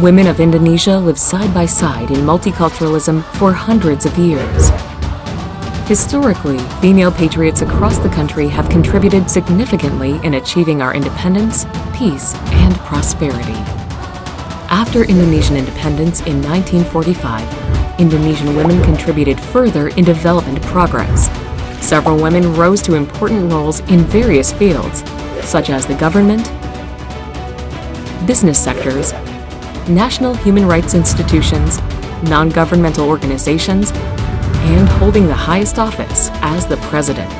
women of Indonesia live side by side in multiculturalism for hundreds of years. Historically, female patriots across the country have contributed significantly in achieving our independence, peace, and prosperity. After Indonesian independence in 1945, Indonesian women contributed further in development progress. Several women rose to important roles in various fields, such as the government, business sectors, national human rights institutions, non-governmental organizations, and holding the highest office as the president.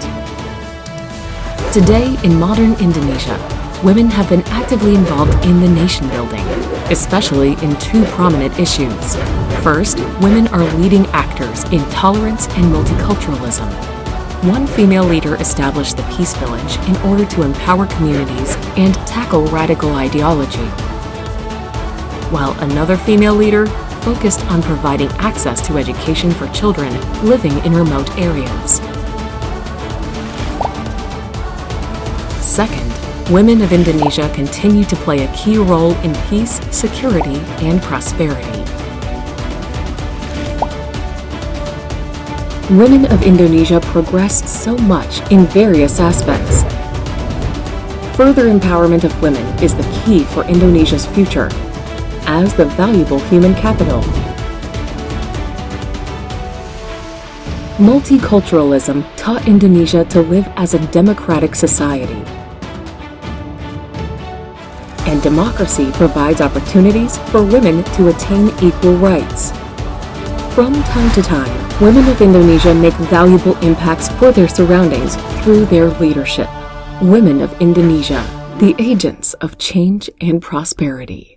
Today, in modern Indonesia, women have been actively involved in the nation building, especially in two prominent issues. First, women are leading actors in tolerance and multiculturalism. One female leader established the Peace Village in order to empower communities and tackle radical ideology. While another female leader focused on providing access to education for children living in remote areas. Second, women of Indonesia continue to play a key role in peace, security, and prosperity. Women of Indonesia progress so much in various aspects. Further empowerment of women is the key for Indonesia's future as the valuable human capital. Multiculturalism taught Indonesia to live as a democratic society. And democracy provides opportunities for women to attain equal rights. From time to time, women of Indonesia make valuable impacts for their surroundings through their leadership. Women of Indonesia, the agents of change and prosperity.